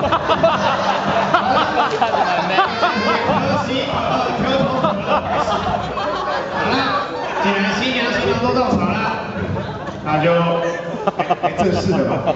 哈哈哈哈！可惜，好了，既然新娘新郎都到场了，那就正式的吧。